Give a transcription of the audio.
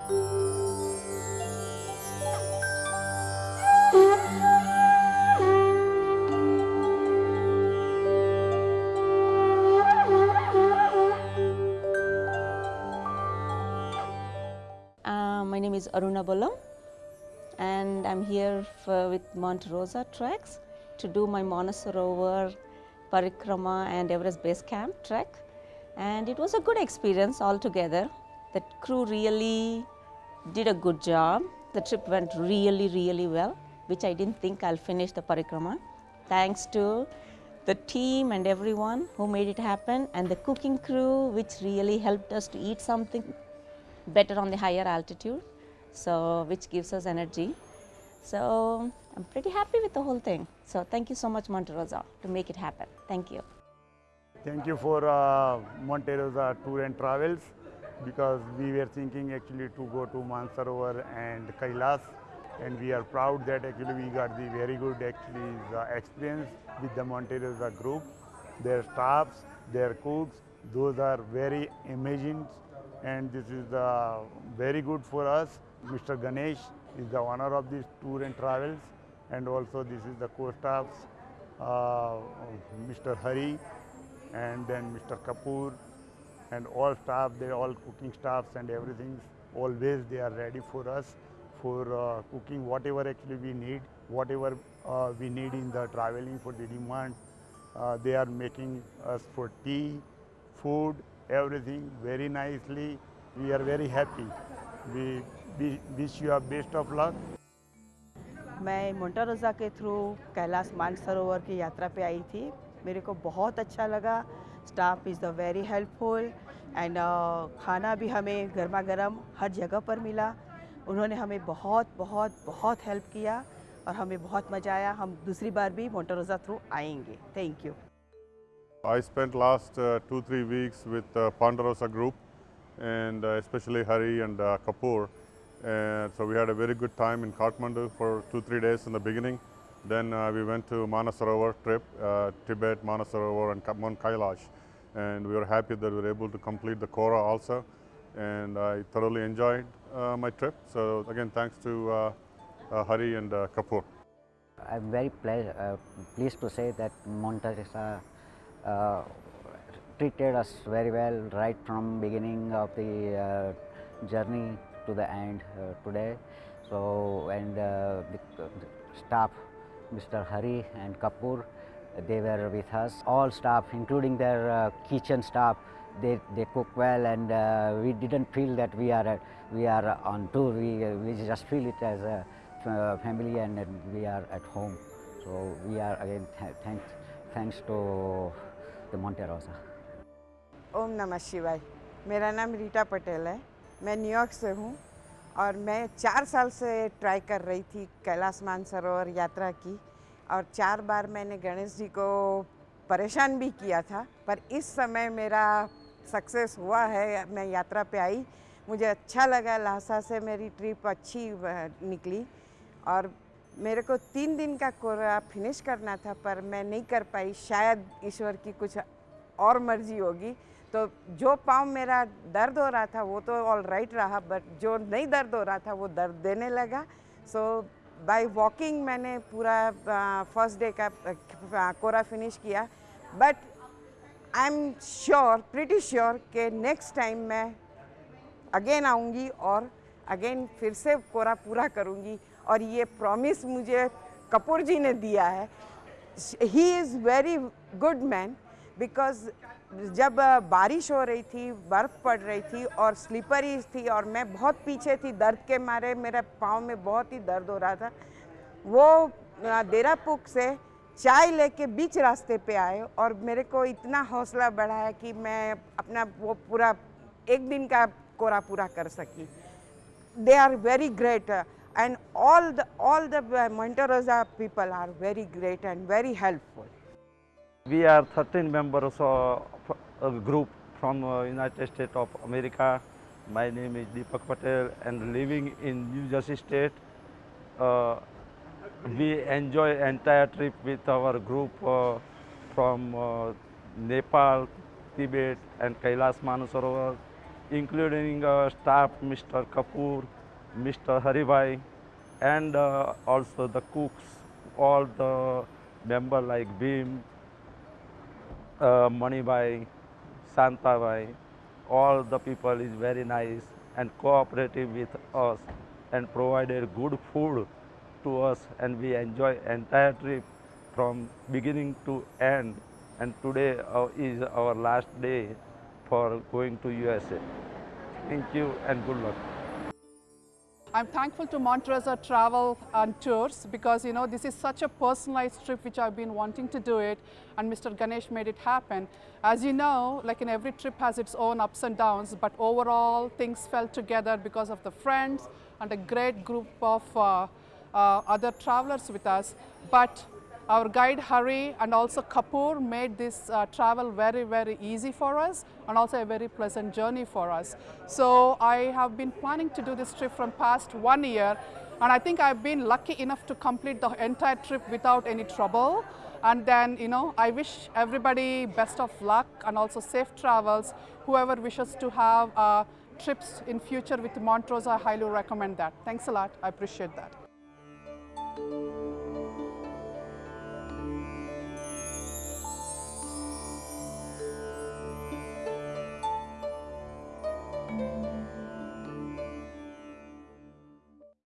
Uh, my name is Aruna Bolam and I'm here for, with Monte Rosa Treks to do my Manasarovar Parikrama and Everest Base Camp trek and it was a good experience altogether. The crew really did a good job. The trip went really really well which I didn't think I'll finish the Parikrama. Thanks to the team and everyone who made it happen and the cooking crew which really helped us to eat something better on the higher altitude, so which gives us energy. So I'm pretty happy with the whole thing. So thank you so much Monte Rosa to make it happen. Thank you. Thank you for uh, Monte Rosa Tour and Travels because we were thinking actually to go to Mansarovar and Kailas and we are proud that actually we got the very good actually the experience with the Monterosa group. Their staffs, their cooks, those are very amazing and this is uh, very good for us. Mr. Ganesh is the owner of this tour and travels and also this is the co-staffs, uh, Mr. Hari and then Mr. Kapoor and all staff, they all cooking staffs and everything, always they are ready for us for uh, cooking whatever actually we need, whatever uh, we need in the traveling for the demand. Uh, they are making us for tea, food, everything very nicely. We are very happy. We, we wish you a best of luck. मैं मोन्टारोज़ा के through Kailash Mansarovar की यात्रा पे आई थी मेरे को बहुत अच्छा लगा staff is the very helpful and uh, खाना भी हमें गर्मा गर्म हर जगह पर मिला। उन्होंने हमें बहुत बहुत बहुत हेल्प किया और हमें बहुत मज़ा आया। हम दूसरी बार भी मोटरोजा थ्रू आएँगे। Thank you I spend last two three weeks with Ponderosa group and specially Hari and Kapoor so we had a very good time in Kathmandu for two three days in the beginning then we went to Mansarovar trip Tibet Mansarovar and Mount Kailash And we were happy that we were able to complete the Kora also. And I thoroughly enjoyed uh, my trip. So again, thanks to uh, uh, Hari and uh, Kapoor. I'm very uh, pleased to say that Monte Rosa uh, treated us very well right from beginning of the journey to the end today. So and the, the staff, Mr. Hari and Kapoor, they were with us. All staff, including their uh, kitchen staff, they, they cook well, and uh, we didn't feel that we are uh, we are on tour. We uh, we just feel it as a uh, family, and, and we are at home. So we are again th- thanks thanks to the Monte Rosa. ओम नमः शिवाय मेरा नाम रीटा पटेल है मैं New York से हूँ और मैं चार साल से ट्राई कर रही थी कैलाश मानसरोवर यात्रा की और चार बार मैंने गणेश जी को परेशान भी किया था, पर इस समय मेरा सक्सेस हुआ है, मैं यात्रा पे आई। मुझे अच्छा लगा, लासा से मेरी ट्रिप अच्छी निकली। और मेरे को तीन दिन का कोरा फिनिश करना था, पर मैं नहीं कर पाई। शायद ईश्वर की कुछ और मर्ज़ी होगी। तो जो पाँव मेरा दर्द हो रहा था, वो तो ऑल राइट रहा बट जो नहीं दर्द हो रहा था, वो दर्द देने लगा। सो बाय वॉकिंग मैंने पूरा फ़र्स्ट डे का कोरा फिनिश किया। But I am sure pretty sure कि नेक्स्ट टाइम मैं अगेन आऊँगी और अगेन फिर से कोरा पूरा करूँगी। और ये प्रॉमिस मुझे कपूर जी ने दिया है। He is very good man because जब बारिश हो रही थी, बर्फ़ पड़ रही थी और स्लीपरी थी और मैं बहुत पीछे थी, दर्द के मारे मेरे पाँव में बहुत ही दर्द हो रहा था वो देरापुक से चाय लेके बीच रास्ते पे आए और मेरे को इतना हौसला बढ़ाया कि मैं अपना वो पूरा एक दिन का कोरा पूरा कर सकी they are very great and all the all the the people are very great and very helpful. We are 13 members of a group from uh, United States of America. My name is Deepak Patel and living in New Jersey State. Uh, we enjoy entire trip with our group uh, from uh, Nepal, Tibet and Kailash Manasarovar including uh, staff Mr. Kapoor, Mr. Haribhai, and uh, also the cooks, all the member like Bhim, uh, Manibhai, Santabhai, all the people is very nice and cooperative with us and provided good food to us and we enjoy entire trip from beginning to end and today uh, is our last day for going to USA. Thank you and good luck. I'm thankful to Monte Rosa Travel and Tours because you know this is such a personalized trip which I've been wanting to do it and Mr. Ganesh made it happen. As you know, like in every trip has its own ups and downs but overall things fell together because of the friends and a great group of uh, uh, other travelers with us. But our guide Hari and also Kapoor made this uh, travel very, very easy for us and also a very pleasant journey for us. So I have been planning to do this trip from past one year and I think I've been lucky enough to complete the entire trip without any trouble. And then, you know, I wish everybody best of luck and also safe travels. Whoever wishes to have uh, trips in future with Monte Rosa, I highly recommend that. Thanks a lot. I appreciate that.